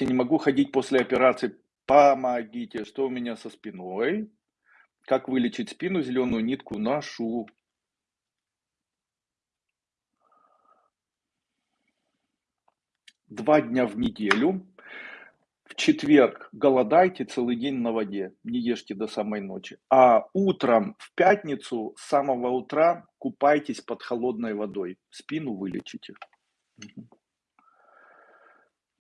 Я не могу ходить после операции. Помогите, что у меня со спиной? Как вылечить спину? Зеленую нитку ношу. Два дня в неделю. В четверг голодайте целый день на воде, не ешьте до самой ночи. А утром в пятницу с самого утра купайтесь под холодной водой. Спину вылечите. Мгм.